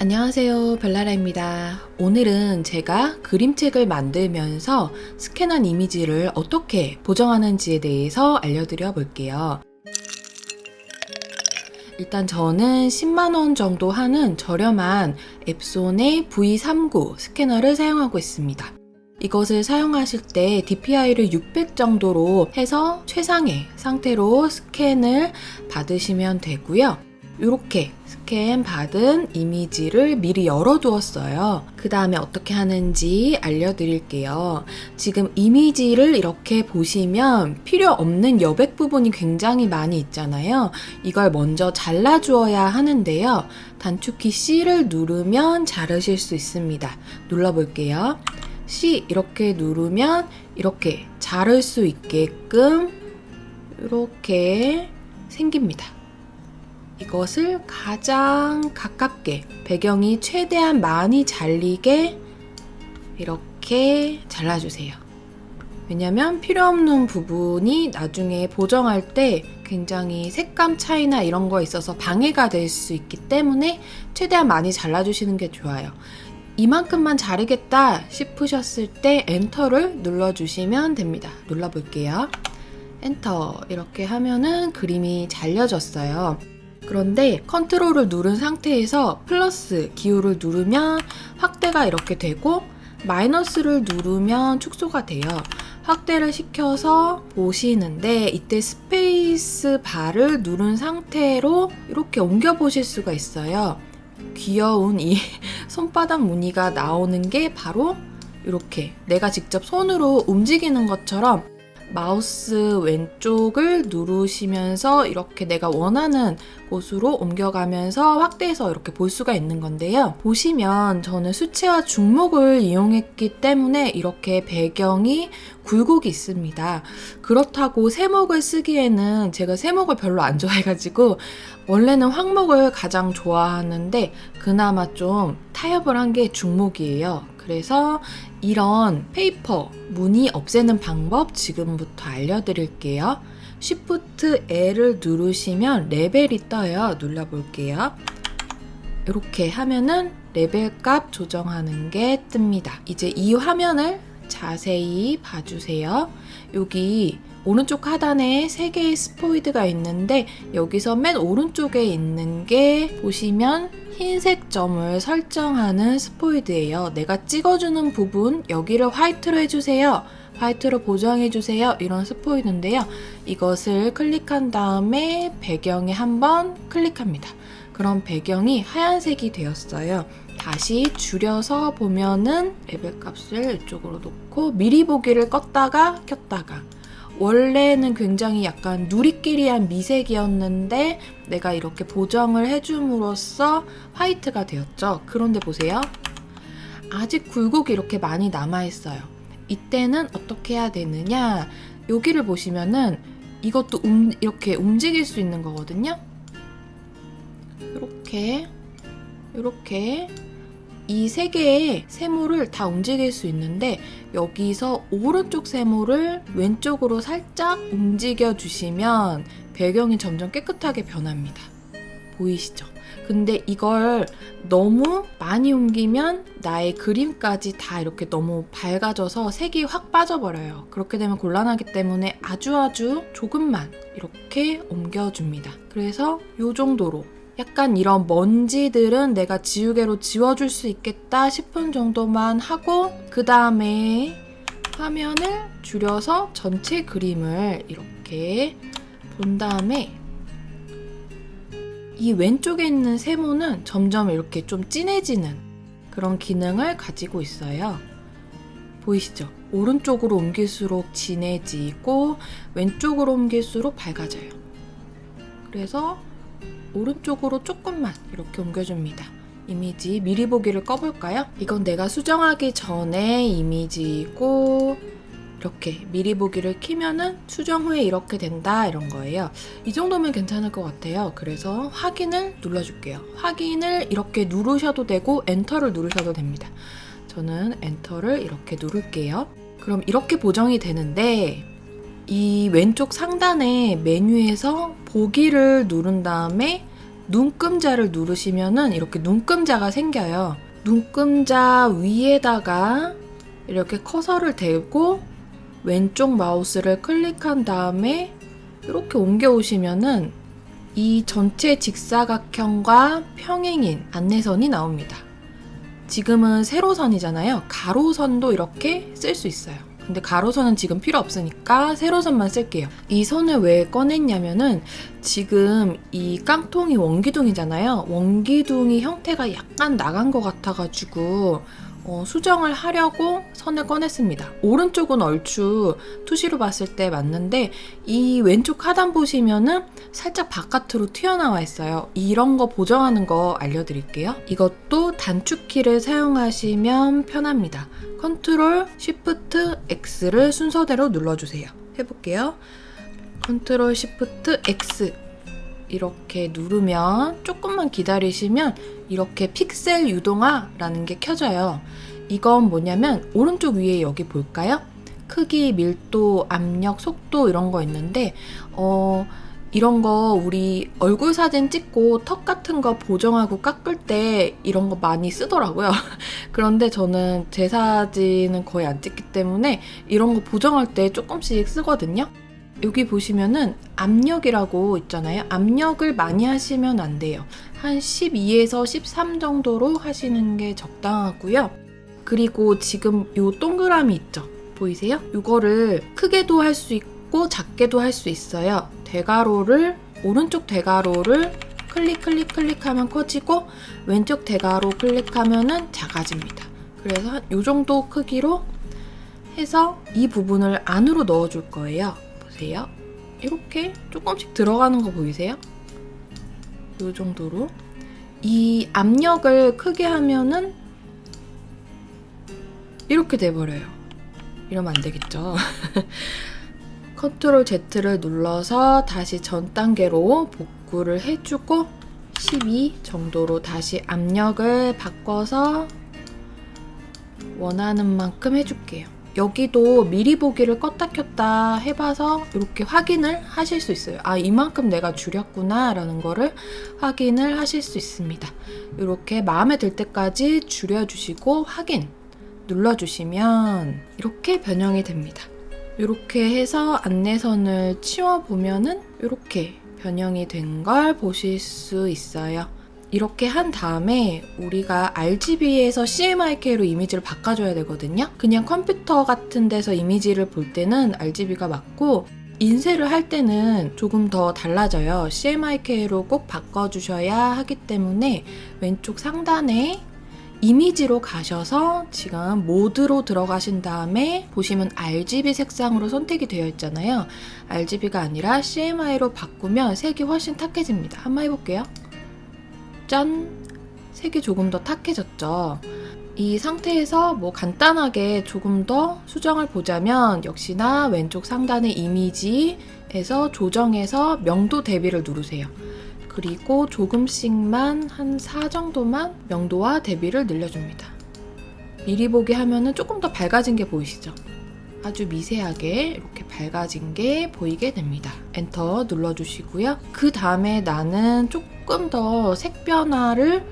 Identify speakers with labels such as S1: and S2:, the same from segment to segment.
S1: 안녕하세요 별나라입니다. 오늘은 제가 그림책을 만들면서 스캔한 이미지를 어떻게 보정하는지에 대해서 알려드려 볼게요. 일단 저는 10만원 정도 하는 저렴한 앱손의 V39 스캐너를 사용하고 있습니다. 이것을 사용하실 때 DPI를 600 정도로 해서 최상의 상태로 스캔을 받으시면 되고요 이렇게 스캔 받은 이미지를 미리 열어두었어요. 그 다음에 어떻게 하는지 알려드릴게요. 지금 이미지를 이렇게 보시면 필요 없는 여백 부분이 굉장히 많이 있잖아요. 이걸 먼저 잘라주어야 하는데요. 단축키 C를 누르면 자르실 수 있습니다. 눌러볼게요. C 이렇게 누르면 이렇게 자를 수 있게끔 이렇게 생깁니다. 이것을 가장 가깝게 배경이 최대한 많이 잘리게 이렇게 잘라주세요. 왜냐면 필요 없는 부분이 나중에 보정할 때 굉장히 색감 차이나 이런 거 있어서 방해가 될 수 있기 때문에 최대한 많이 잘라주시는 게 좋아요. 이만큼만 자르겠다 싶으셨을 때 엔터를 눌러주시면 됩니다. 눌러볼게요. 엔터 이렇게 하면은 그림이 잘려졌어요. 그런데 Control을 누른 상태에서 플러스 기호를 누르면 확대가 이렇게 되고 마이너스를 누르면 축소가 돼요. 확대를 시켜서 보시는데 이때 스페이스 바를 누른 상태로 이렇게 옮겨 보실 수가 있어요. 귀여운 이 손바닥 무늬가 나오는 게 바로 이렇게 내가 직접 손으로 움직이는 것처럼 마우스 왼쪽을 누르시면서 이렇게 내가 원하는 곳으로 옮겨가면서 확대해서 이렇게 볼 수가 있는 건데요. 보시면 저는 수채화 중목을 이용했기 때문에 이렇게 배경이 굴곡이 있습니다. 그렇다고 세목을 쓰기에는 제가 세목을 별로 안 좋아해가지고 원래는 황목을 가장 좋아하는데 그나마 좀 타협을 한 게 중목이에요. 그래서 이런 페이퍼 무늬 없애는 방법 지금부터 알려드릴게요. Shift L을 누르시면 레벨이 떠요. 눌러볼게요. 이렇게 하면은 레벨 값 조정하는 게 뜹니다. 이제 이 화면을 자세히 봐주세요. 여기 오른쪽 하단에 3개의 스포이드가 있는데 여기서 맨 오른쪽에 있는 게 보시면 흰색 점을 설정하는 스포이드예요. 내가 찍어주는 부분 여기를 화이트로 해주세요. 화이트로 보정해주세요. 이런 스포이드인데요. 이것을 클릭한 다음에 배경에 한번 클릭합니다. 그럼 배경이 하얀색이 되었어요. 다시 줄여서 보면은 레벨 값을 이쪽으로 놓고 미리 보기를 껐다가 켰다가 원래는 굉장히 약간 누리끼리한 미색이었는데 내가 이렇게 보정을 해줌으로써 화이트가 되었죠. 그런데 보세요. 아직 굴곡이 이렇게 많이 남아있어요. 이때는 어떻게 해야 되느냐 여기를 보시면은 이것도 움, 이렇게 움직일 수 있는 거거든요. 이렇게 이렇게 이 세 개의 세모를 다 움직일 수 있는데 여기서 오른쪽 세모를 왼쪽으로 살짝 움직여 주시면 배경이 점점 깨끗하게 변합니다. 보이시죠? 근데 이걸 너무 많이 옮기면 나의 그림까지 다 이렇게 너무 밝아져서 색이 확 빠져버려요. 그렇게 되면 곤란하기 때문에 아주 아주 조금만 이렇게 옮겨줍니다. 그래서 이 정도로 약간 이런 먼지들은 내가 지우개로 지워줄 수 있겠다 싶은 정도만 하고 그 다음에 화면을 줄여서 전체 그림을 이렇게 본 다음에 이 왼쪽에 있는 세모는 점점 이렇게 좀 진해지는 그런 기능을 가지고 있어요. 보이시죠? 오른쪽으로 옮길수록 진해지고 왼쪽으로 옮길수록 밝아져요. 그래서 오른쪽으로 조금만 이렇게 옮겨줍니다. 이미지 미리 보기를 꺼볼까요? 이건 내가 수정하기 전에 이미지고 이렇게 미리 보기를 키면은 수정 후에 이렇게 된다 이런 거예요. 이 정도면 괜찮을 것 같아요. 그래서 확인을 눌러줄게요. 확인을 이렇게 누르셔도 되고 엔터를 누르셔도 됩니다. 저는 엔터를 이렇게 누를게요. 그럼 이렇게 보정이 되는데 이 왼쪽 상단의 메뉴에서 보기를 누른 다음에 눈금자를 누르시면은 이렇게 눈금자가 생겨요. 눈금자 위에다가 이렇게 커서를 대고 왼쪽 마우스를 클릭한 다음에 이렇게 옮겨 오시면은 이 전체 직사각형과 평행인 안내선이 나옵니다. 지금은 세로선이잖아요. 가로선도 이렇게 쓸 수 있어요. 근데 가로선은 지금 필요 없으니까 세로선만 쓸게요. 이 선을 왜 꺼냈냐면은 지금 이 깡통이 원기둥이잖아요. 원기둥이 형태가 약간 나간 것 같아가지고 어, 수정을 하려고 선을 꺼냈습니다. 오른쪽은 얼추 투시로 봤을 때 맞는데 이 왼쪽 하단 보시면은 살짝 바깥으로 튀어나와 있어요. 이런 거 보정하는 거 알려드릴게요. 이것도 단축키를 사용하시면 편합니다. Control Shift X를 순서대로 눌러주세요. 해볼게요. Control Shift X 이렇게 누르면 조금만 기다리시면 이렇게 픽셀 유동화라는 게 켜져요. 이건 뭐냐면 오른쪽 위에 여기 볼까요? 크기, 밀도, 압력, 속도 이런 거 있는데 어 이런 거 우리 얼굴 사진 찍고 턱 같은 거 보정하고 깎을 때 이런 거 많이 쓰더라고요. 그런데 저는 제 사진은 거의 안 찍기 때문에 이런 거 보정할 때 조금씩 쓰거든요. 여기 보시면은 압력이라고 있잖아요. 압력을 많이 하시면 안 돼요. 한 12에서 13 정도로 하시는 게 적당하고요. 그리고 지금 요 동그라미 있죠? 보이세요? 이거를 크게도 할 수 있고 작게도 할 수 있어요. 대가로를 오른쪽 대가로를 클릭 클릭 클릭하면 커지고 왼쪽 대가로 클릭하면은 작아집니다. 그래서 한요 정도 크기로 해서 이 부분을 안으로 넣어 줄 거예요. 보세요. 이렇게 조금씩 들어가는 거 보이세요? 이 정도로 이 압력을 크게 하면은 이렇게 돼버려요. 이러면 안 되겠죠. 컨트롤 Z를 눌러서 다시 전 단계로 복구를 해주고 12 정도로 다시 압력을 바꿔서 원하는 만큼 해줄게요. 여기도 미리 보기를 껐다 켰다 해봐서 이렇게 확인을 하실 수 있어요. 아, 이만큼 내가 줄였구나 라는 거를 확인을 하실 수 있습니다. 이렇게 마음에 들 때까지 줄여주시고 확인 눌러주시면 이렇게 변형이 됩니다. 이렇게 해서 안내선을 치워보면은 이렇게 변형이 된 걸 보실 수 있어요. 이렇게 한 다음에 우리가 RGB에서 CMYK로 이미지를 바꿔줘야 되거든요. 그냥 컴퓨터 같은 데서 이미지를 볼 때는 RGB가 맞고 인쇄를 할 때는 조금 더 달라져요. CMYK로 꼭 바꿔주셔야 하기 때문에 왼쪽 상단에 이미지로 가셔서 지금 모드로 들어가신 다음에 보시면 RGB 색상으로 선택이 되어 있잖아요. RGB가 아니라 CMY로 바꾸면 색이 훨씬 탁해집니다. 한번 해볼게요. 짠! 색이 조금 더 탁해졌죠. 이 상태에서 뭐 간단하게 조금 더 수정을 보자면 역시나 왼쪽 상단의 이미지에서 조정해서 명도 대비를 누르세요. 그리고 조금씩만 한 4 정도만 명도와 대비를 늘려줍니다. 미리 보기 하면은 조금 더 밝아진 게 보이시죠? 아주 미세하게 이렇게 밝아진 게 보이게 됩니다. 엔터 눌러주시고요. 그 다음에 나는 조금 더 색 변화를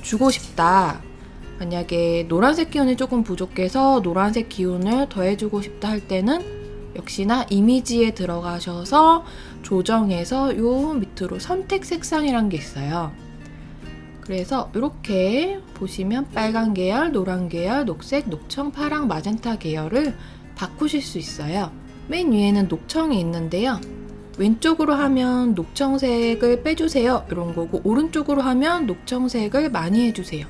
S1: 주고 싶다. 만약에 노란색 기운이 조금 부족해서 노란색 기운을 더해주고 싶다 할 때는 역시나 이미지에 들어가셔서 조정해서 요 밑으로 선택 색상이란 게 있어요. 그래서 이렇게 보시면 빨간 계열, 노란 계열, 녹색, 녹청, 파랑, 마젠타 계열을 바꾸실 수 있어요. 맨 위에는 녹청이 있는데요. 왼쪽으로 하면 녹청색을 빼주세요. 이런 거고, 오른쪽으로 하면 녹청색을 많이 해주세요.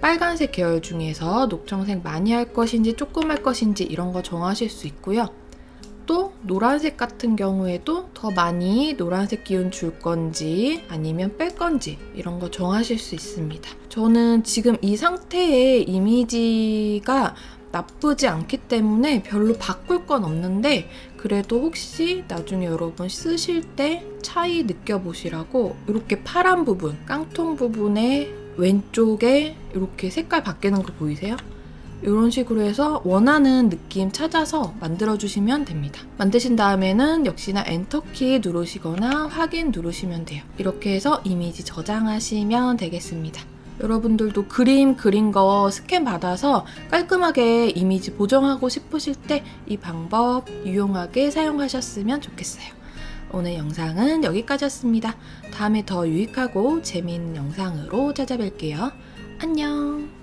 S1: 빨간색 계열 중에서 녹청색 많이 할 것인지 조금 할 것인지 이런 거 정하실 수 있고요. 또 노란색 같은 경우에도 더 많이 노란색 기운 줄 건지 아니면 뺄 건지 이런 거 정하실 수 있습니다. 저는 지금 이 상태의 이미지가 나쁘지 않기 때문에 별로 바꿀 건 없는데 그래도 혹시 나중에 여러분 쓰실 때 차이 느껴보시라고 이렇게 파란 부분, 깡통 부분에 왼쪽에 이렇게 색깔 바뀌는 거 보이세요? 이런 식으로 해서 원하는 느낌 찾아서 만들어주시면 됩니다. 만드신 다음에는 역시나 엔터키 누르시거나 확인 누르시면 돼요. 이렇게 해서 이미지 저장하시면 되겠습니다. 여러분들도 그림 그린 거 스캔 받아서 깔끔하게 이미지 보정하고 싶으실 때 이 방법 유용하게 사용하셨으면 좋겠어요. 오늘 영상은 여기까지였습니다. 다음에 더 유익하고 재미있는 영상으로 찾아뵐게요. 안녕!